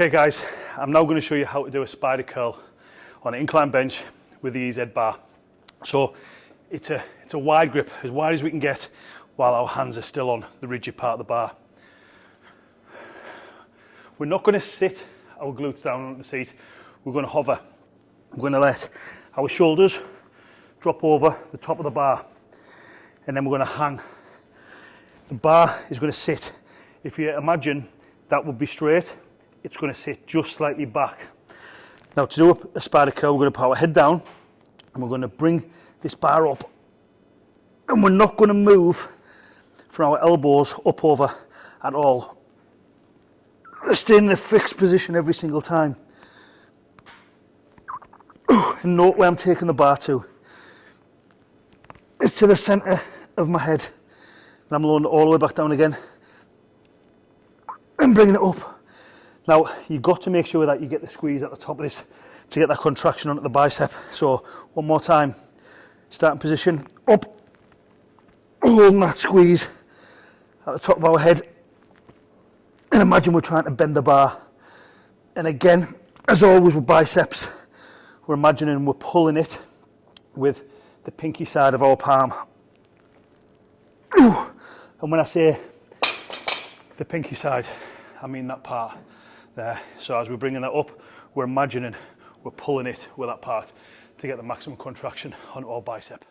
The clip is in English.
Okay guys, I'm now going to show you how to do a spider curl on an incline bench with the EZ bar. So it's a, it's a wide grip, as wide as we can get while our hands are still on the rigid part of the bar. We're not going to sit our glutes down on the seat, we're going to hover. We're going to let our shoulders drop over the top of the bar and then we're going to hang. The bar is going to sit. If you imagine that would be straight, it's going to sit just slightly back. Now to do a spider curl, we're going to put our head down and we're going to bring this bar up and we're not going to move from our elbows up over at all. Stay in a fixed position every single time. And note where I'm taking the bar to. It's to the centre of my head. And I'm lowering it all the way back down again. And bringing it up. Now, you've got to make sure that you get the squeeze at the top of this to get that contraction onto the bicep. So, one more time. Starting position, up, holding that squeeze at the top of our head. And imagine we're trying to bend the bar. And again, as always with biceps, we're imagining we're pulling it with the pinky side of our palm. And when I say the pinky side, I mean that part there. So as we're bringing that up, we're imagining we're pulling it with that part to get the maximum contraction on our bicep.